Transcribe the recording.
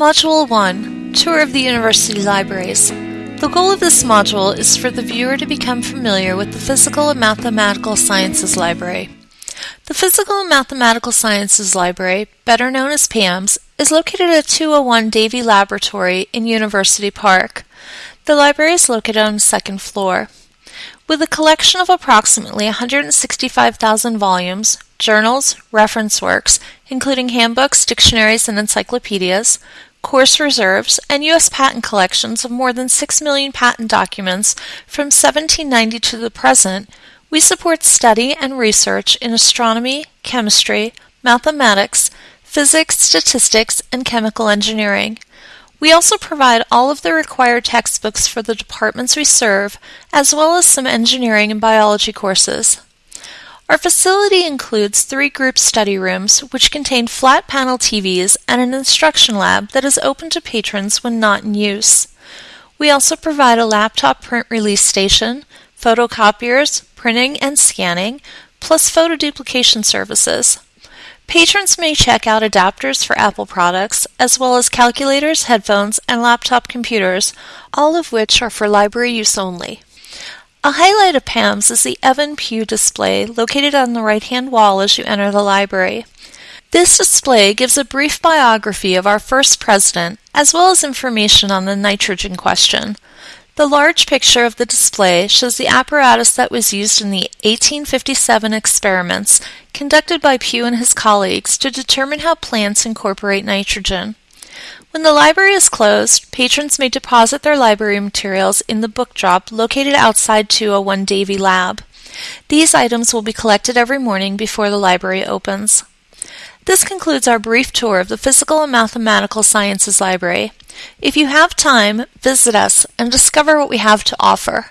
Module 1 Tour of the University Libraries. The goal of this module is for the viewer to become familiar with the Physical and Mathematical Sciences Library. The Physical and Mathematical Sciences Library, better known as PAMS, is located at 201 Davey Laboratory in University Park. The library is located on the second floor. With a collection of approximately 165,000 volumes, journals, reference works, including handbooks, dictionaries, and encyclopedias, course reserves, and U.S. patent collections of more than 6 million patent documents from 1790 to the present, we support study and research in astronomy, chemistry, mathematics, physics, statistics, and chemical engineering. We also provide all of the required textbooks for the departments we serve, as well as some engineering and biology courses. Our facility includes three group study rooms, which contain flat panel TVs and an instruction lab that is open to patrons when not in use. We also provide a laptop print release station, photocopiers, printing and scanning, plus photo duplication services. Patrons may check out adapters for Apple products, as well as calculators, headphones, and laptop computers, all of which are for library use only. A highlight of PAMS is the Evan Pugh display located on the right-hand wall as you enter the library. This display gives a brief biography of our first president, as well as information on the nitrogen question. The large picture of the display shows the apparatus that was used in the 1857 experiments conducted by Pugh and his colleagues to determine how plants incorporate nitrogen. When the library is closed, patrons may deposit their library materials in the book drop located outside 201 Davey Lab. These items will be collected every morning before the library opens. This concludes our brief tour of the Physical and Mathematical Sciences Library. If you have time, visit us and discover what we have to offer.